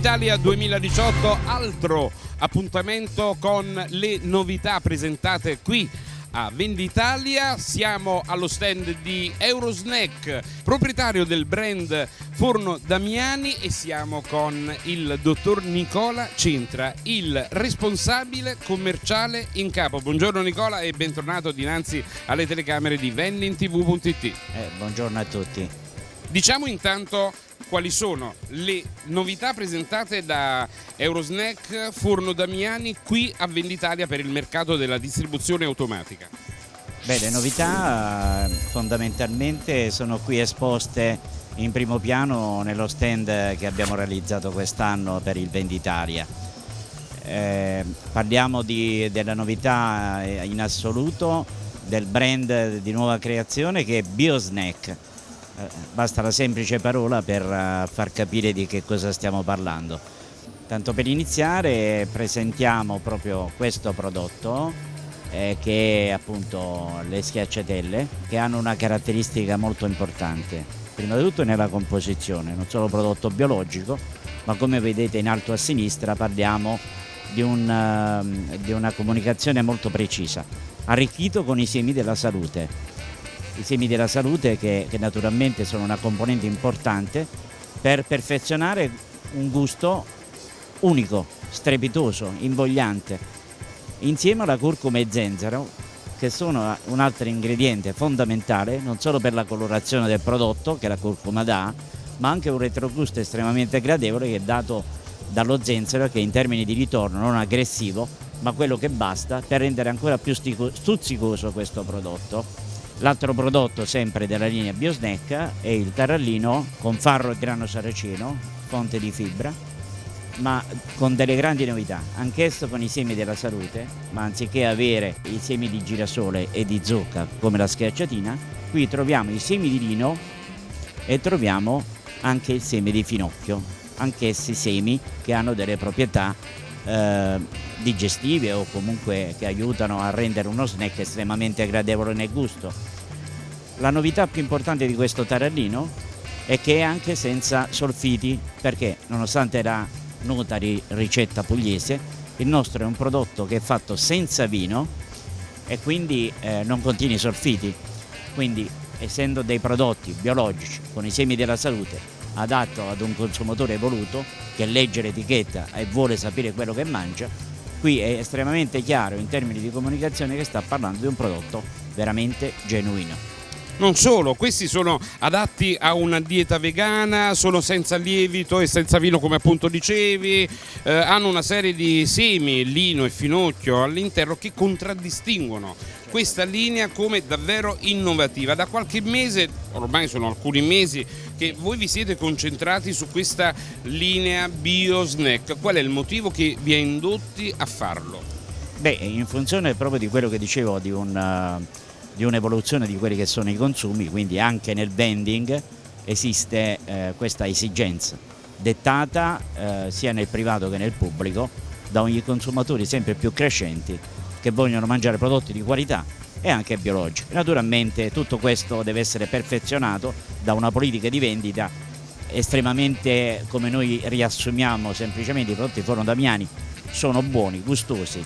Venditalia 2018, altro appuntamento con le novità presentate qui a Venditalia. Siamo allo stand di Eurosnack, proprietario del brand Forno Damiani e siamo con il dottor Nicola Centra, il responsabile commerciale in capo. Buongiorno Nicola e bentornato dinanzi alle telecamere di vendintv.it. Eh, buongiorno a tutti. Diciamo intanto quali sono le novità presentate da Eurosnack Forno Damiani qui a Venditalia per il mercato della distribuzione automatica. Beh, le novità fondamentalmente sono qui esposte in primo piano nello stand che abbiamo realizzato quest'anno per il Venditalia. Eh, parliamo di, della novità in assoluto del brand di nuova creazione che è BioSnack eh, basta la semplice parola per eh, far capire di che cosa stiamo parlando. Tanto per iniziare presentiamo proprio questo prodotto eh, che è appunto le schiacciatelle che hanno una caratteristica molto importante. Prima di tutto nella composizione, non solo prodotto biologico, ma come vedete in alto a sinistra parliamo di, un, uh, di una comunicazione molto precisa, arricchito con i semi della salute i semi della salute che, che naturalmente sono una componente importante per perfezionare un gusto unico, strepitoso, invogliante, insieme alla curcuma e zenzero che sono un altro ingrediente fondamentale non solo per la colorazione del prodotto che la curcuma dà, ma anche un retrogusto estremamente gradevole che è dato dallo zenzero che in termini di ritorno non aggressivo, ma quello che basta per rendere ancora più stuzzicoso questo prodotto. L'altro prodotto sempre della linea Biosnack è il tarallino con farro e grano saraceno, fonte di fibra, ma con delle grandi novità, anch'esso con i semi della salute, ma anziché avere i semi di girasole e di zucca come la schiacciatina, qui troviamo i semi di lino e troviamo anche il seme di finocchio, anch'essi semi che hanno delle proprietà eh, digestive o comunque che aiutano a rendere uno snack estremamente gradevole nel gusto. La novità più importante di questo tarallino è che è anche senza solfiti perché nonostante la nota di ricetta pugliese il nostro è un prodotto che è fatto senza vino e quindi eh, non contiene solfiti quindi essendo dei prodotti biologici con i semi della salute adatto ad un consumatore evoluto che legge l'etichetta e vuole sapere quello che mangia, qui è estremamente chiaro in termini di comunicazione che sta parlando di un prodotto veramente genuino. Non solo, questi sono adatti a una dieta vegana, sono senza lievito e senza vino come appunto dicevi, eh, hanno una serie di semi, lino e finocchio all'interno che contraddistinguono questa linea come davvero innovativa. Da qualche mese, ormai sono alcuni mesi, che voi vi siete concentrati su questa linea bio snack. Qual è il motivo che vi ha indotti a farlo? Beh, in funzione proprio di quello che dicevo, di un di un'evoluzione di quelli che sono i consumi, quindi anche nel vending esiste eh, questa esigenza dettata eh, sia nel privato che nel pubblico da ogni consumatori sempre più crescenti che vogliono mangiare prodotti di qualità e anche biologici. Naturalmente tutto questo deve essere perfezionato da una politica di vendita estremamente, come noi riassumiamo semplicemente, i prodotti Forno Damiani sono buoni, gustosi,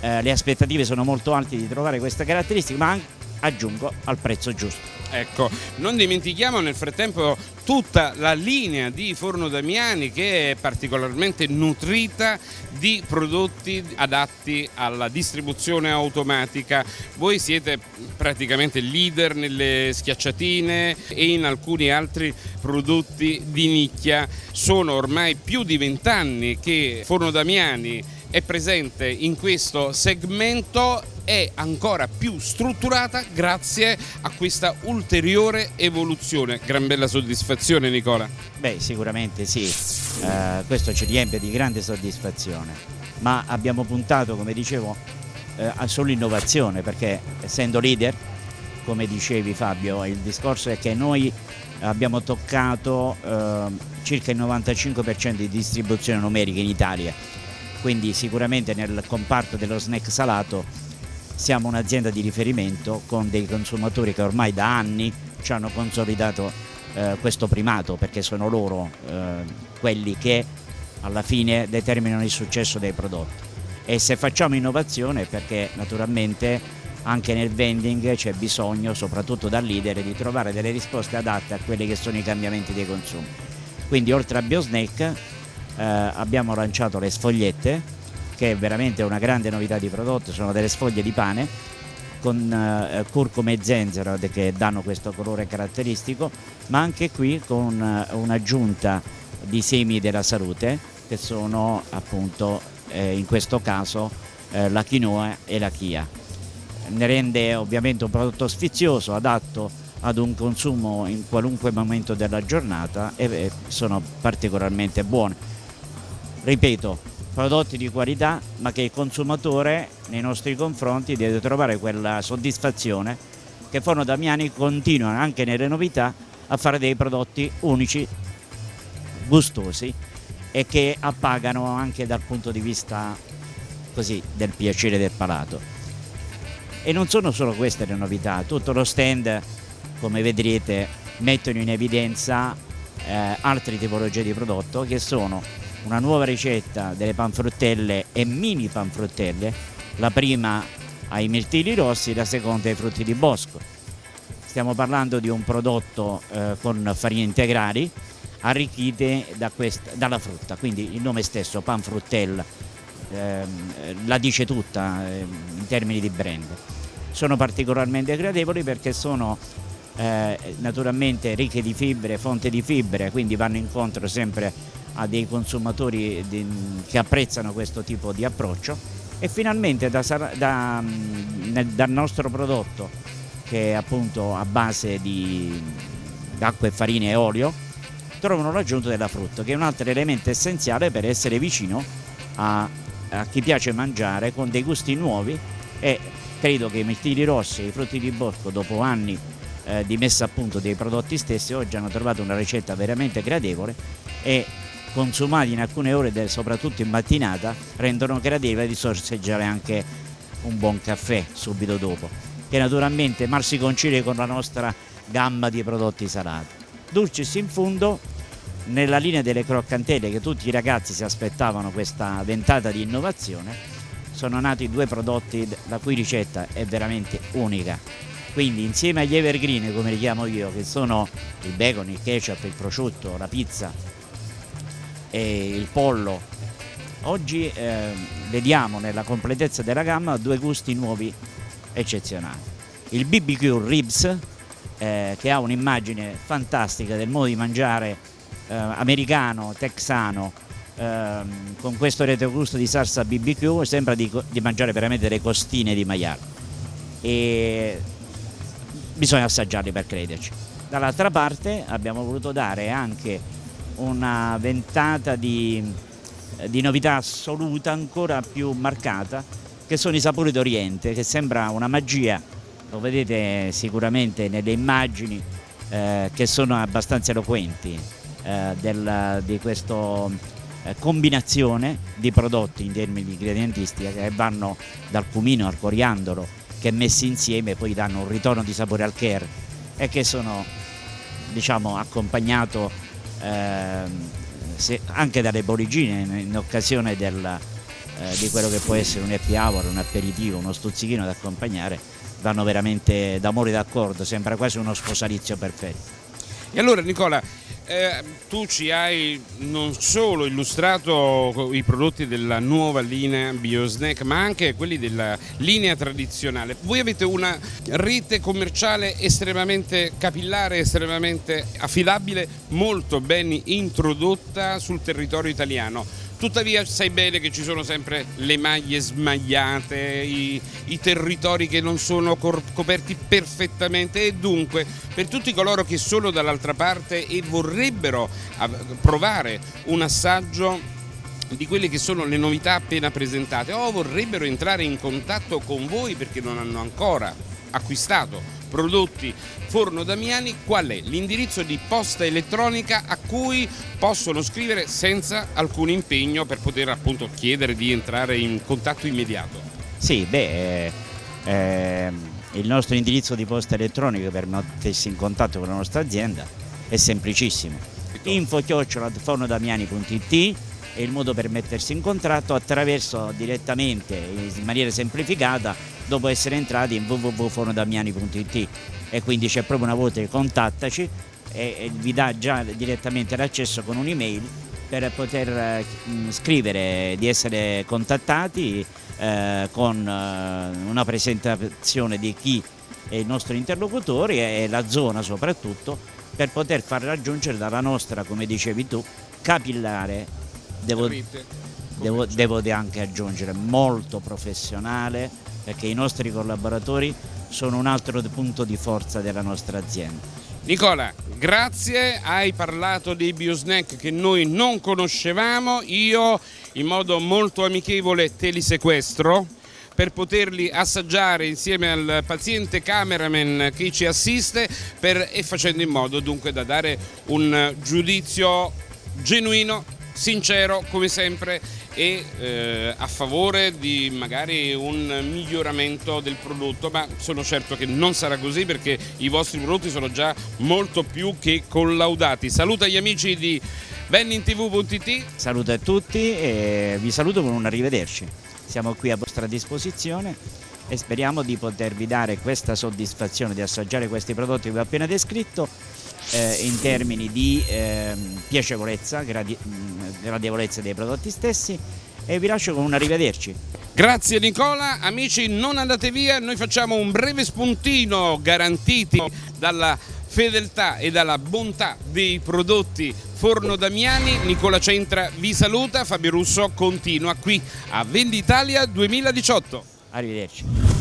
eh, le aspettative sono molto alte di trovare queste caratteristiche, ma anche aggiungo al prezzo giusto. Ecco, non dimentichiamo nel frattempo tutta la linea di Forno Damiani che è particolarmente nutrita di prodotti adatti alla distribuzione automatica. Voi siete praticamente leader nelle schiacciatine e in alcuni altri prodotti di nicchia. Sono ormai più di vent'anni che Forno Damiani è presente in questo segmento è ancora più strutturata grazie a questa ulteriore evoluzione. Gran bella soddisfazione Nicola? Beh sicuramente sì, eh, questo ci riempie di grande soddisfazione, ma abbiamo puntato come dicevo eh, sull'innovazione perché essendo leader, come dicevi Fabio, il discorso è che noi abbiamo toccato eh, circa il 95% di distribuzione numerica in Italia, quindi sicuramente nel comparto dello snack salato siamo un'azienda di riferimento con dei consumatori che ormai da anni ci hanno consolidato eh, questo primato perché sono loro eh, quelli che alla fine determinano il successo dei prodotti. E se facciamo innovazione perché naturalmente anche nel vending c'è bisogno, soprattutto dal leader, di trovare delle risposte adatte a quelli che sono i cambiamenti dei consumi. Quindi oltre a BioSnack eh, abbiamo lanciato le sfogliette, che è veramente una grande novità di prodotto, sono delle sfoglie di pane con eh, curcuma e zenzero che danno questo colore caratteristico, ma anche qui con eh, un'aggiunta di semi della salute che sono appunto eh, in questo caso eh, la quinoa e la chia. Ne rende ovviamente un prodotto sfizioso, adatto ad un consumo in qualunque momento della giornata e sono particolarmente buone. Ripeto, prodotti di qualità ma che il consumatore nei nostri confronti deve trovare quella soddisfazione che Forno Damiani continua anche nelle novità a fare dei prodotti unici, gustosi e che appagano anche dal punto di vista così, del piacere del palato. E non sono solo queste le novità, tutto lo stand come vedrete mettono in evidenza eh, altre tipologie di prodotto che sono una nuova ricetta delle panfruttelle e mini panfruttelle, la prima ai mirtilli rossi, la seconda ai frutti di bosco. Stiamo parlando di un prodotto eh, con farine integrali arricchite da questa, dalla frutta, quindi il nome stesso, panfruttella, ehm, la dice tutta eh, in termini di brand. Sono particolarmente gradevoli perché sono eh, naturalmente ricche di fibre, fonte di fibre, quindi vanno incontro sempre a dei consumatori che apprezzano questo tipo di approccio. E finalmente da, da, nel, dal nostro prodotto che è appunto a base di acqua e farina e olio trovano l'aggiunta della frutta che è un altro elemento essenziale per essere vicino a, a chi piace mangiare con dei gusti nuovi e credo che i mirtilli rossi e i frutti di bosco dopo anni eh, di messa a punto dei prodotti stessi oggi hanno trovato una ricetta veramente gradevole e consumati in alcune ore, soprattutto in mattinata, rendono gradevole di sorseggiare anche un buon caffè subito dopo, che naturalmente mal si concilia con la nostra gamma di prodotti salati. Dulcis in fondo, nella linea delle croccantelle che tutti i ragazzi si aspettavano questa ventata di innovazione, sono nati due prodotti la cui ricetta è veramente unica quindi insieme agli evergreen come li chiamo io che sono il bacon, il ketchup, il prosciutto, la pizza e il pollo. Oggi eh, vediamo nella completezza della gamma due gusti nuovi eccezionali. Il BBQ Ribs eh, che ha un'immagine fantastica del modo di mangiare eh, americano, texano ehm, con questo retrogusto di salsa BBQ sembra di, di mangiare veramente delle costine di maiale. E bisogna assaggiarli per crederci. Dall'altra parte abbiamo voluto dare anche una ventata di, di novità assoluta ancora più marcata che sono i sapori d'Oriente che sembra una magia, lo vedete sicuramente nelle immagini eh, che sono abbastanza eloquenti eh, del, di questa eh, combinazione di prodotti in termini di ingredientistica che vanno dal cumino al coriandolo che messi insieme poi danno un ritorno di sapore al care e che sono diciamo accompagnato se, anche dalle bollicine in, in occasione del, eh, di quello che può essere un happy hour, un aperitivo, uno stuzzichino da accompagnare vanno veramente d'amore d'accordo, sembra quasi uno sposalizio perfetto. E allora Nicola, eh, tu ci hai non solo illustrato i prodotti della nuova linea BioSnack ma anche quelli della linea tradizionale. Voi avete una rete commerciale estremamente capillare, estremamente affidabile, molto ben introdotta sul territorio italiano Tuttavia sai bene che ci sono sempre le maglie smagliate, i, i territori che non sono coperti perfettamente. E dunque per tutti coloro che sono dall'altra parte e vorrebbero provare un assaggio di quelle che sono le novità appena presentate o vorrebbero entrare in contatto con voi perché non hanno ancora acquistato prodotti Forno Damiani, qual è l'indirizzo di posta elettronica a cui possono scrivere senza alcun impegno per poter appunto chiedere di entrare in contatto immediato? Sì, beh, eh, eh, il nostro indirizzo di posta elettronica per mettersi in contatto con la nostra azienda è semplicissimo. info-fornodamiani.it è il modo per mettersi in contratto attraverso direttamente, in maniera semplificata, dopo essere entrati in www.fornodamiani.it e quindi c'è proprio una voce contattaci e, e vi dà già direttamente l'accesso con un'email per poter eh, scrivere di essere contattati eh, con eh, una presentazione di chi è il nostro interlocutore e la zona soprattutto per poter far raggiungere dalla nostra, come dicevi tu, capillare devo, devo, devo anche aggiungere molto professionale perché i nostri collaboratori sono un altro punto di forza della nostra azienda. Nicola, grazie, hai parlato dei biosnack che noi non conoscevamo, io in modo molto amichevole te li sequestro per poterli assaggiare insieme al paziente cameraman che ci assiste per, e facendo in modo dunque da dare un giudizio genuino sincero come sempre e eh, a favore di magari un miglioramento del prodotto, ma sono certo che non sarà così perché i vostri prodotti sono già molto più che collaudati. Saluta gli amici di bennintv.it. Saluto a tutti e vi saluto con un arrivederci. Siamo qui a vostra disposizione e speriamo di potervi dare questa soddisfazione di assaggiare questi prodotti che vi ho appena descritto eh, in termini di eh, piacevolezza, gradi gradevolezza dei prodotti stessi e vi lascio con un arrivederci. Grazie Nicola, amici non andate via, noi facciamo un breve spuntino garantiti dalla fedeltà e dalla bontà dei prodotti Forno Damiani, Nicola Centra vi saluta, Fabio Russo continua qui a Venditalia 2018. Arrivederci.